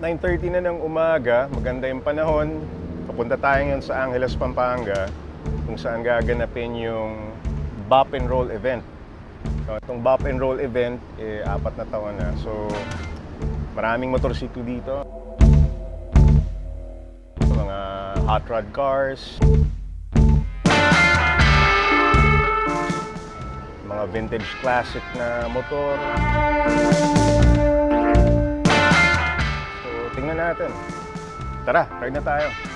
9.30 na ng umaga, maganda yung panahon. Papunta tayo ngayon sa Angeles, Pampanga, kung saan gaganapin yung Bop and Roll event. So, itong Bop and Roll event, eh, apat na taon na. So, maraming motorsiklo dito. Mga hot rod cars. Mga vintage classic na motor. Natin. Tara, ride na tayo.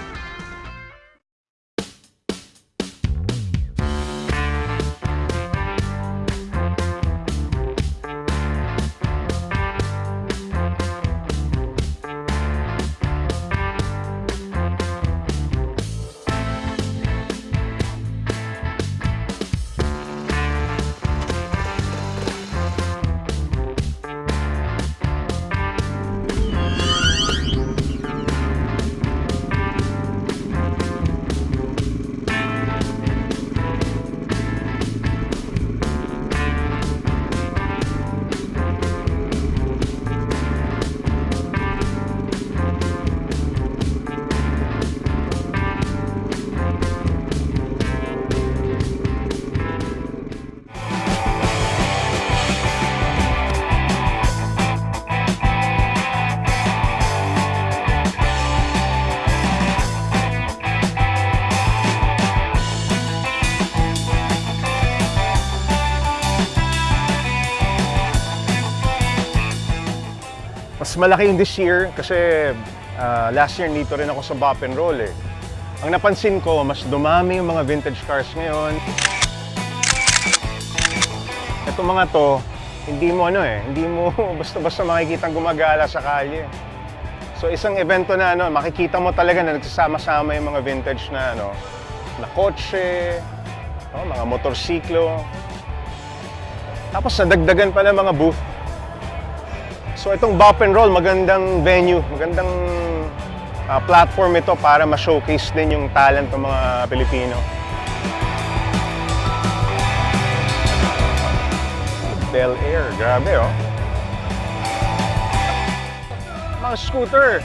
Mas malaki yung this year kasi ah, last year dito rin ako sa Bop and Roll eh. Ang napansin ko, mas dumami yung mga vintage cars ngayon. Itong mga to, hindi mo ano eh, hindi mo basta-basta makikita gumagala sa kalye. So isang evento na ano, makikita mo talaga na nagsasama-sama yung mga vintage na ano, na kotse, oh, mga motorsiklo. Tapos nadagdagan pa ng mga booth. So itong Bop and Roll, magandang venue, magandang ah, platform ito para ma-showcase din yung talent ng mga Pilipino. Bel Air, grabe oh. Mga scooter,